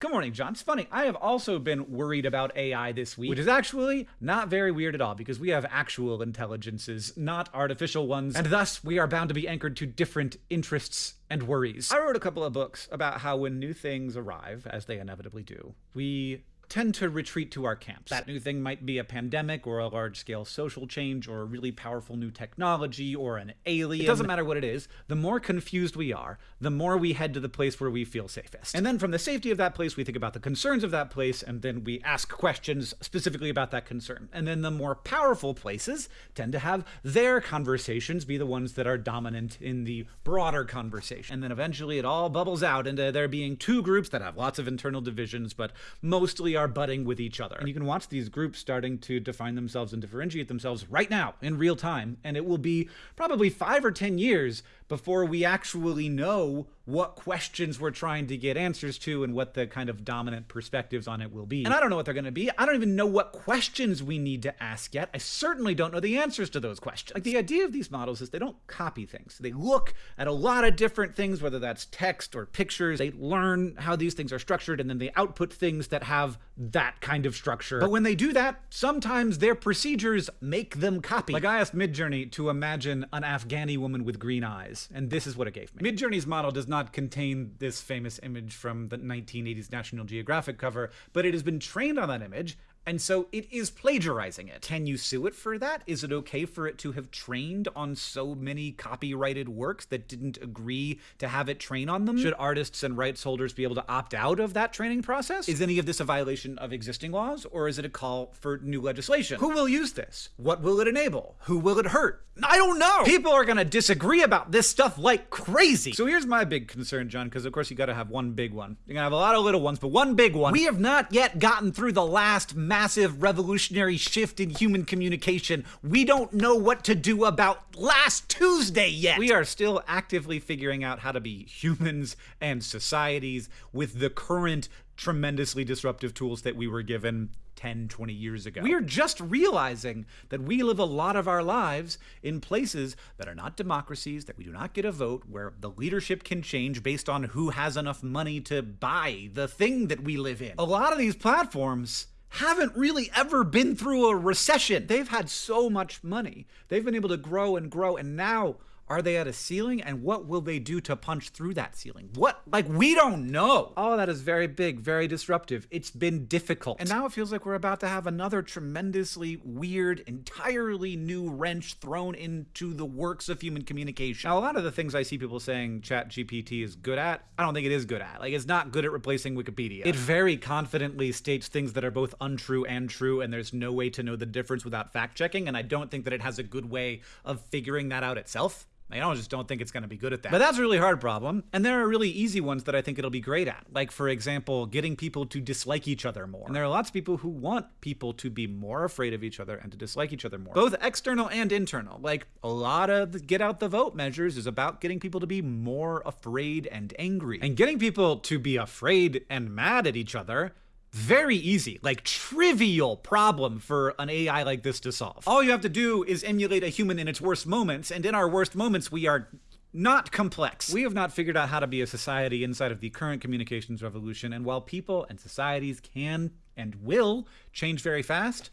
Good morning, John. It's funny. I have also been worried about AI this week, which is actually not very weird at all because we have actual intelligences, not artificial ones, and thus we are bound to be anchored to different interests and worries. I wrote a couple of books about how when new things arrive, as they inevitably do, we tend to retreat to our camps. That new thing might be a pandemic or a large scale social change or a really powerful new technology or an alien. It doesn't matter what it is. The more confused we are, the more we head to the place where we feel safest. And then from the safety of that place, we think about the concerns of that place and then we ask questions specifically about that concern. And then the more powerful places tend to have their conversations be the ones that are dominant in the broader conversation. And then eventually it all bubbles out into there being two groups that have lots of internal divisions, but mostly are butting with each other. And you can watch these groups starting to define themselves and differentiate themselves right now in real time. And it will be probably five or 10 years before we actually know what questions we're trying to get answers to and what the kind of dominant perspectives on it will be. And I don't know what they're going to be. I don't even know what questions we need to ask yet. I certainly don't know the answers to those questions. Like the idea of these models is they don't copy things. They look at a lot of different things, whether that's text or pictures. They learn how these things are structured and then they output things that have that kind of structure. But when they do that, sometimes their procedures make them copy. Like I asked Midjourney to imagine an Afghani woman with green eyes, and this is what it gave me. Midjourney's model does not not contain this famous image from the 1980s National Geographic cover, but it has been trained on that image and so it is plagiarizing it. Can you sue it for that? Is it okay for it to have trained on so many copyrighted works that didn't agree to have it train on them? Should artists and rights holders be able to opt out of that training process? Is any of this a violation of existing laws, or is it a call for new legislation? Who will use this? What will it enable? Who will it hurt? I don't know! People are gonna disagree about this stuff like crazy! So here's my big concern, John, because of course you gotta have one big one. You're gonna have a lot of little ones, but one big one. We have not yet gotten through the last massive revolutionary shift in human communication. We don't know what to do about last Tuesday yet. We are still actively figuring out how to be humans and societies with the current tremendously disruptive tools that we were given 10, 20 years ago. We are just realizing that we live a lot of our lives in places that are not democracies, that we do not get a vote, where the leadership can change based on who has enough money to buy the thing that we live in. A lot of these platforms haven't really ever been through a recession. They've had so much money. They've been able to grow and grow, and now are they at a ceiling? And what will they do to punch through that ceiling? What? Like, we don't know. All that is very big, very disruptive. It's been difficult. And now it feels like we're about to have another tremendously weird, entirely new wrench thrown into the works of human communication. Now, a lot of the things I see people saying ChatGPT is good at, I don't think it is good at. Like, it's not good at replacing Wikipedia. It very confidently states things that are both untrue and true, and there's no way to know the difference without fact checking, and I don't think that it has a good way of figuring that out itself. I don't just don't think it's going to be good at that. But that's a really hard problem. And there are really easy ones that I think it'll be great at. Like, for example, getting people to dislike each other more. And there are lots of people who want people to be more afraid of each other and to dislike each other more. Both external and internal. Like, a lot of the get out the vote measures is about getting people to be more afraid and angry. And getting people to be afraid and mad at each other very easy, like trivial problem for an AI like this to solve. All you have to do is emulate a human in its worst moments, and in our worst moments, we are not complex. We have not figured out how to be a society inside of the current communications revolution, and while people and societies can and will change very fast,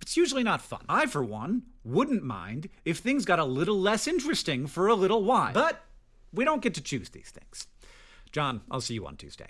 it's usually not fun. I, for one, wouldn't mind if things got a little less interesting for a little while. But we don't get to choose these things. John, I'll see you on Tuesday.